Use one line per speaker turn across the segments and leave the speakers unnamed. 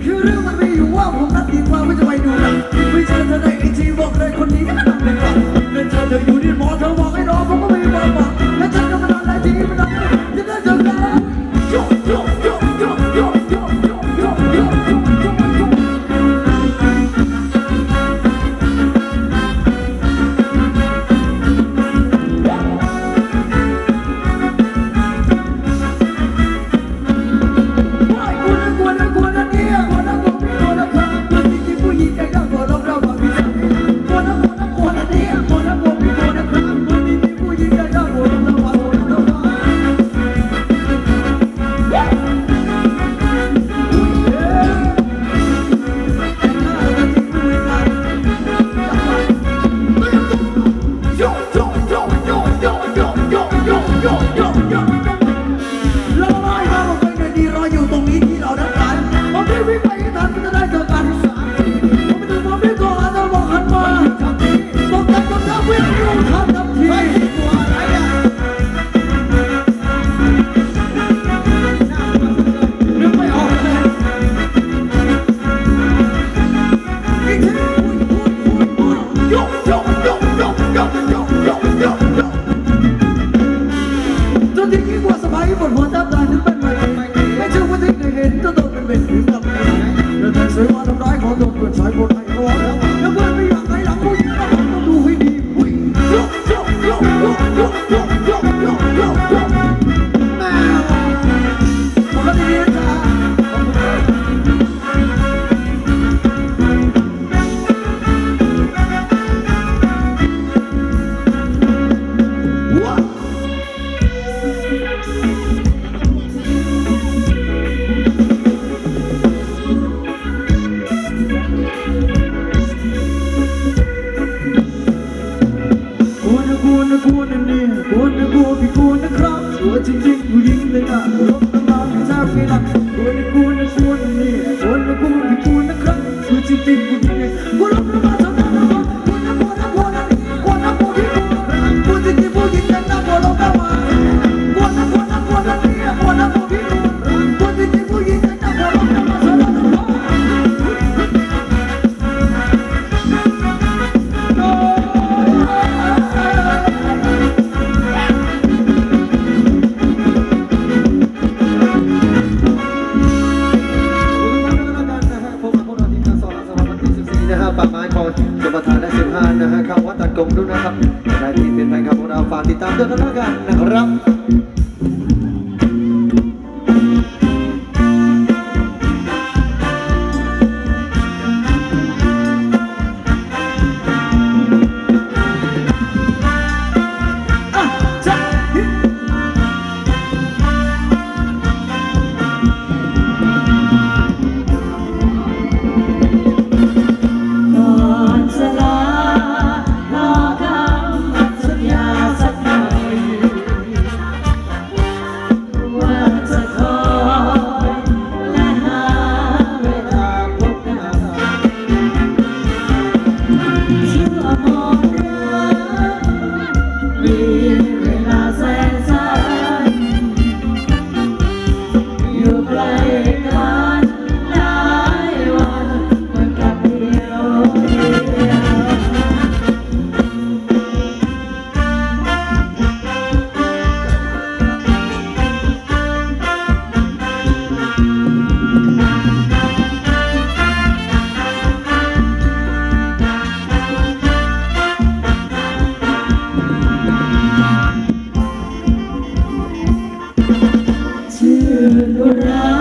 You do what you want กด้วยนะครับในที่เป็นแฟ
นคลับของเราฝากติดตามด้วยกันแล้วกันนะครับ
the Ram.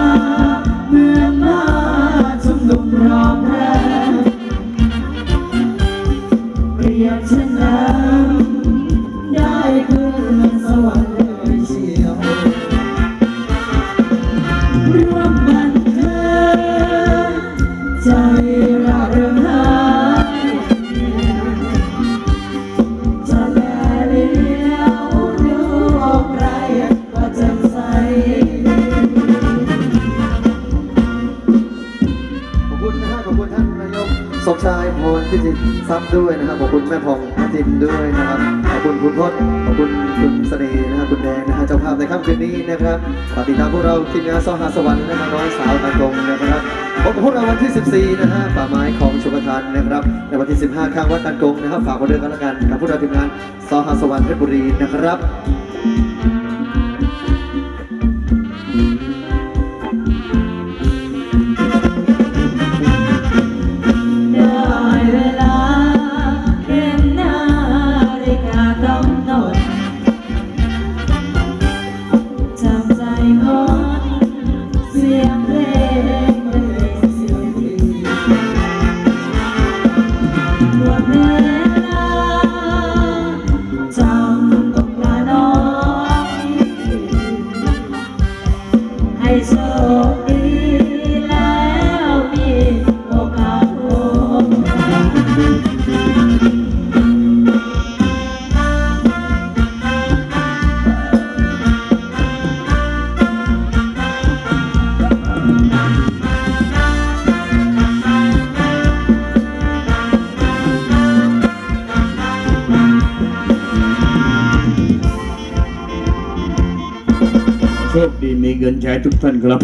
ชายพล
พิจิตทรัพย์ด้วยนะครับ ขอบคุณแม่พองพัทิมด้วยนะครับ ขอบคุณคุณพจน์ขอบคุณคุณเสน่ห์นะครับคุณแดงนะฮะเจ้าภาพในค่ำคืนนี้นะครับปฏิทินพวกเราทีมงานซอหาสวรรค์นะฮะน้อยสาวตะกงนะครับพบกับพวกเราวันที่ 14 นะฮะป่าไม้ของชมทานนะครับ ในวันที่ 15 ข้างวัดตักงนะครับ ฝากไว้ด้วยกันแล้วกันกับพวกเราทีมงานซอหาสวรรค์เพชรบุรีนะครั
บ
โชคดีมีเงินใช้ทุกท่านครับ